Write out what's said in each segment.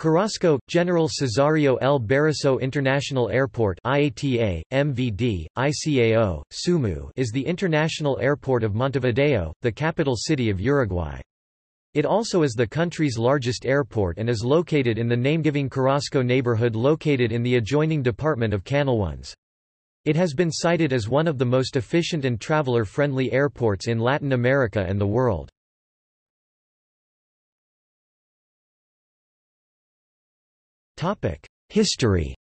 Carrasco, General Cesario L. Berisso International Airport IATA, MVD, ICAO, SUMU is the international airport of Montevideo, the capital city of Uruguay. It also is the country's largest airport and is located in the name-giving Carrasco neighborhood located in the adjoining department of Canelones. It has been cited as one of the most efficient and traveler-friendly airports in Latin America and the world. History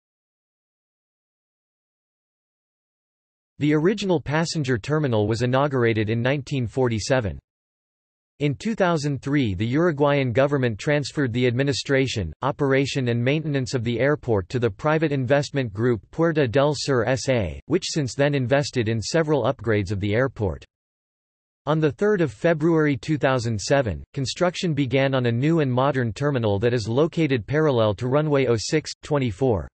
The original passenger terminal was inaugurated in 1947. In 2003 the Uruguayan government transferred the administration, operation and maintenance of the airport to the private investment group Puerta del Sur S.A., which since then invested in several upgrades of the airport. On 3 February 2007, construction began on a new and modern terminal that is located parallel to runway 06, 24.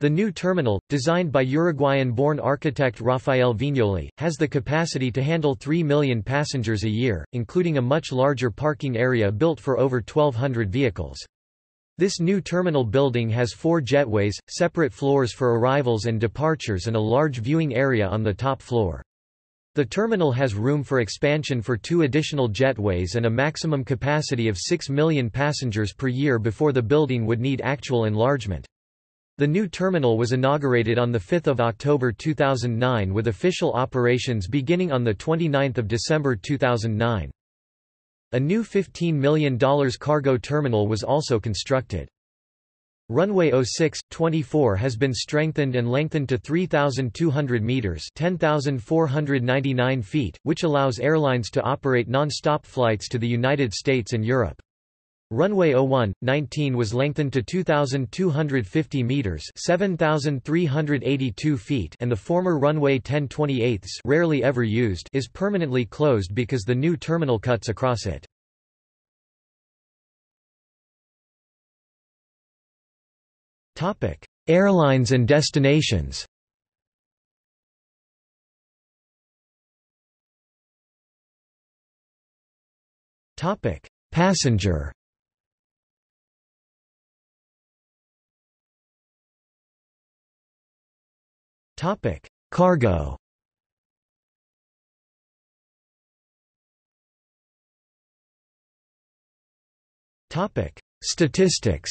The new terminal, designed by Uruguayan-born architect Rafael Viñoly, has the capacity to handle 3 million passengers a year, including a much larger parking area built for over 1,200 vehicles. This new terminal building has four jetways, separate floors for arrivals and departures and a large viewing area on the top floor. The terminal has room for expansion for two additional jetways and a maximum capacity of 6 million passengers per year before the building would need actual enlargement. The new terminal was inaugurated on 5 October 2009 with official operations beginning on 29 December 2009. A new $15 million cargo terminal was also constructed. Runway 06, 24 has been strengthened and lengthened to 3,200 meters 10,499 feet, which allows airlines to operate non-stop flights to the United States and Europe. Runway 01, 19 was lengthened to 2,250 meters 7,382 feet and the former runway 10 28 rarely ever used is permanently closed because the new terminal cuts across it. Topic: Airlines and destinations. Topic: Passenger. Topic: Cargo. Topic: Statistics.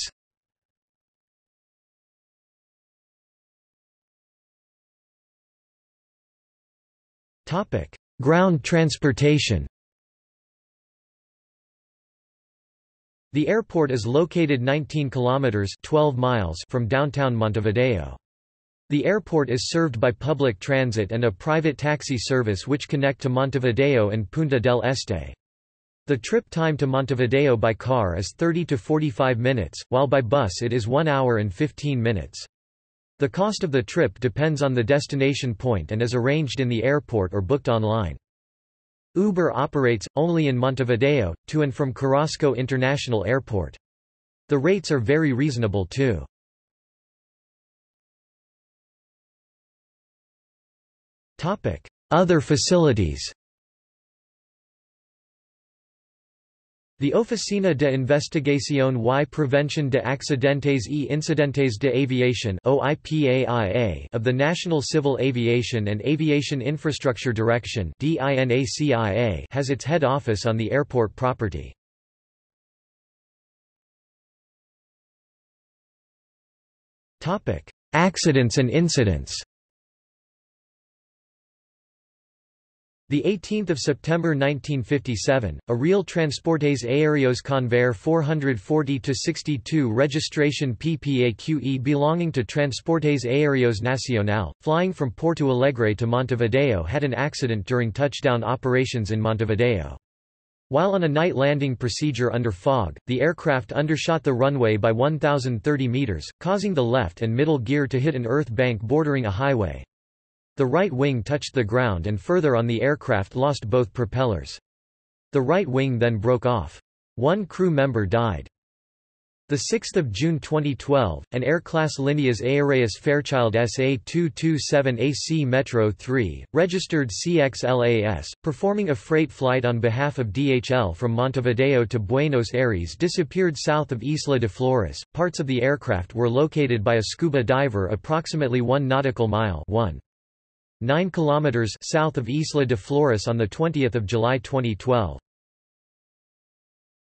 Topic: Ground transportation. The airport is located 19 kilometers 12 miles from downtown Montevideo. The airport is served by public transit and a private taxi service which connect to Montevideo and Punta del Este. The trip time to Montevideo by car is 30 to 45 minutes, while by bus it is 1 hour and 15 minutes. The cost of the trip depends on the destination point and is arranged in the airport or booked online. Uber operates, only in Montevideo, to and from Carrasco International Airport. The rates are very reasonable too. Other facilities The Oficina de Investigación y Prevención de Accidentes y Incidentes de Aviación of the National Civil Aviation and Aviation Infrastructure Direction has its head office on the airport property. Accidents and incidents The 18th of September 1957, a real Transportes Aéreos Convair 440-62 registration PPAQE belonging to Transportes Aéreos Nacional, flying from Porto Alegre to Montevideo had an accident during touchdown operations in Montevideo. While on a night landing procedure under fog, the aircraft undershot the runway by 1,030 meters, causing the left and middle gear to hit an earth bank bordering a highway. The right wing touched the ground and further on the aircraft lost both propellers. The right wing then broke off. One crew member died. 6 June 2012, an Air-class Líneas Aéreas Fairchild SA-227AC Metro 3, registered CXLAS, performing a freight flight on behalf of DHL from Montevideo to Buenos Aires disappeared south of Isla de Flores. Parts of the aircraft were located by a scuba diver approximately 1 nautical mile 1. 9 kilometers south of Isla de Flores on the 20th of July 2012.